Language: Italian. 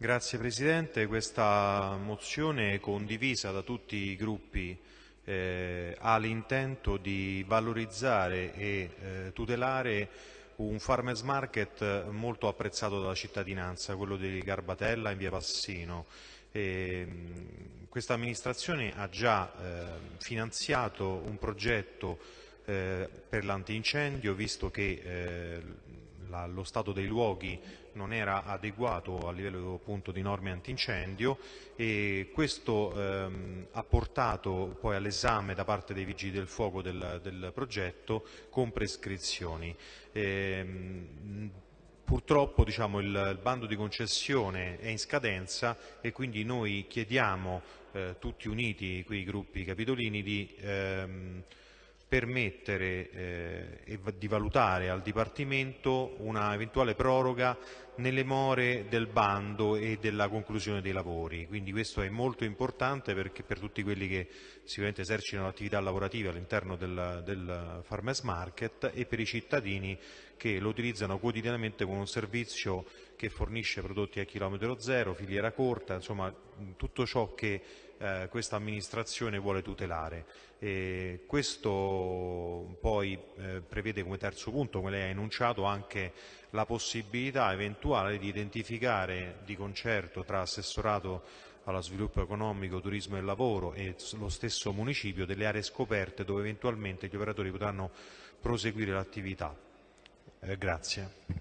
Grazie Presidente, questa mozione condivisa da tutti i gruppi eh, ha l'intento di valorizzare e eh, tutelare un farmers market molto apprezzato dalla cittadinanza, quello di Garbatella in via Passino. questa amministrazione ha già eh, finanziato un progetto eh, per l'antincendio, visto che eh, la, lo stato dei luoghi non era adeguato a livello appunto, di norme antincendio e questo ehm, ha portato poi all'esame da parte dei vigili del fuoco del, del progetto con prescrizioni. Ehm, Purtroppo diciamo, il, il, bando di concessione è in scadenza e quindi noi chiediamo eh, tutti uniti, quei gruppi capitolini, di ehm, permettere eh, di valutare al Dipartimento una eventuale proroga nelle more del bando e della conclusione dei lavori. Quindi questo è molto importante perché per tutti quelli che sicuramente esercitano attività lavorative all'interno del, del farmers market e per i cittadini che lo utilizzano quotidianamente come un servizio che fornisce prodotti a chilometro zero, filiera corta, insomma tutto ciò che eh, questa amministrazione vuole tutelare. E questo poi eh, prevede come terzo punto, come lei ha enunciato, anche la possibilità eventuale di identificare di concerto tra assessorato allo sviluppo economico, turismo e lavoro e lo stesso municipio delle aree scoperte dove eventualmente gli operatori potranno proseguire l'attività. Eh, grazie.